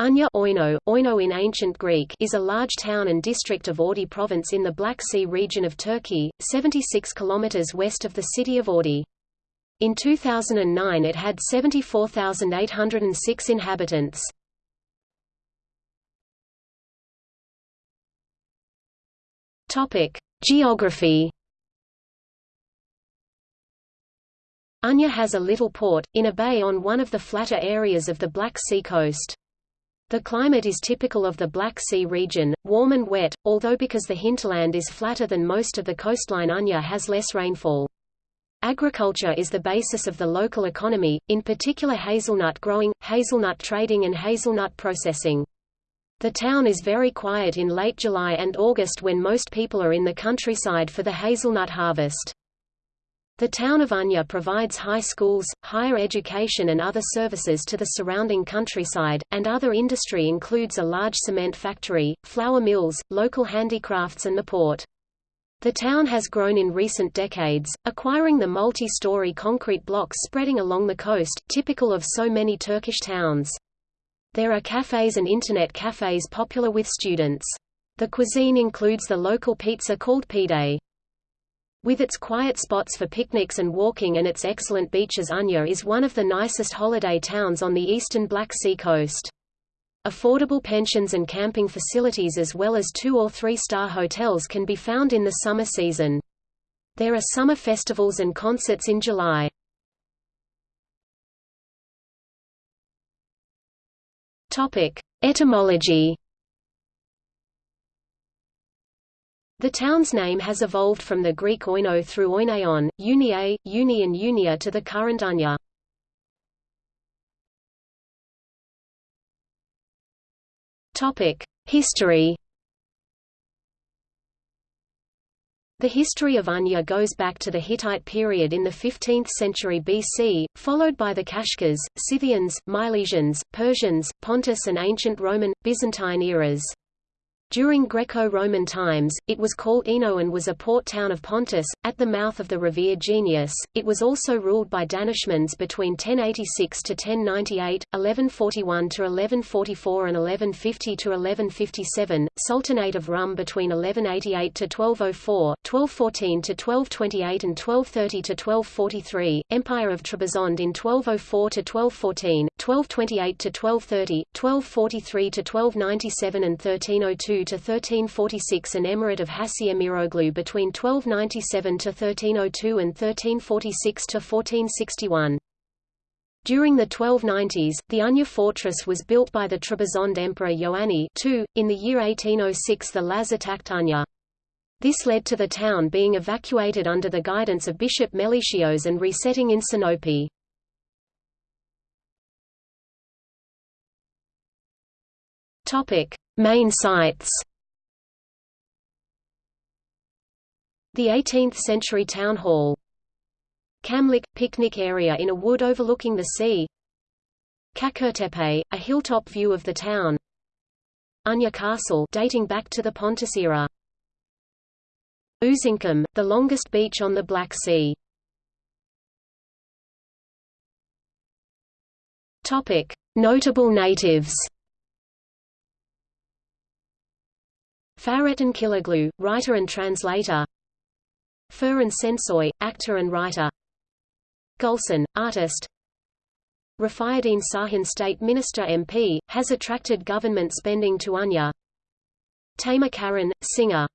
Anya Oino, Oino in ancient Greek is a large town and district of Ordu province in the Black Sea region of Turkey, 76 kilometers west of the city of Ordu. In 2009 it had 74,806 inhabitants. Topic: Geography Anya has a little port, in a bay on one of the flatter areas of the Black Sea coast. The climate is typical of the Black Sea region, warm and wet, although because the hinterland is flatter than most of the coastline Anya has less rainfall. Agriculture is the basis of the local economy, in particular hazelnut growing, hazelnut trading and hazelnut processing. The town is very quiet in late July and August when most people are in the countryside for the hazelnut harvest. The town of Anya provides high schools, higher education and other services to the surrounding countryside, and other industry includes a large cement factory, flour mills, local handicrafts and the port. The town has grown in recent decades, acquiring the multi-story concrete blocks spreading along the coast, typical of so many Turkish towns. There are cafes and internet cafes popular with students. The cuisine includes the local pizza called pide. With its quiet spots for picnics and walking and its excellent beaches Anya is one of the nicest holiday towns on the eastern Black Sea coast. Affordable pensions and camping facilities as well as two- or three-star hotels can be found in the summer season. There are summer festivals and concerts in July. Etymology The town's name has evolved from the Greek oino through oinaion, unie, uni and unia to the current Anya. History The history of Anya goes back to the Hittite period in the 15th century BC, followed by the Kashgars, Scythians, Milesians, Persians, Pontus and ancient Roman, Byzantine eras. During Greco-Roman times, it was called Eno and was a port town of Pontus, at the mouth of the Riviera Genius. It was also ruled by Danishmends between 1086 to 1098, 1141 to 1144 and 1150 to 1157, Sultanate of Rum between 1188 to 1204, 1214 to 1228 and 1230 to 1243, Empire of Trebizond in 1204 to 1214, 1228 to 1230, 1243 to 1297 and 1302 to 1346 and Emirate of Hassi Miroglu between 1297 to 1302 and 1346 to 1461. During the 1290s, the Anya fortress was built by the Trebizond Emperor Ioanni II. In the year 1806 the Laz attacked Anya. This led to the town being evacuated under the guidance of Bishop Meletios and resetting in Sinope. Topic: Main sites The 18th-century town hall. Kamlik – picnic area in a wood overlooking the sea. Kakurtepe, a hilltop view of the town. Anya Castle dating back to the Pontus era. Uzunkum, the longest beach on the Black Sea. Topic. Notable natives Fahrettin Killiglu, writer and translator. Ferhan Sensoy, actor and writer. Gulson, artist. Refaiddin Sahin State Minister MP, has attracted government spending to Anya Tamer Karan, singer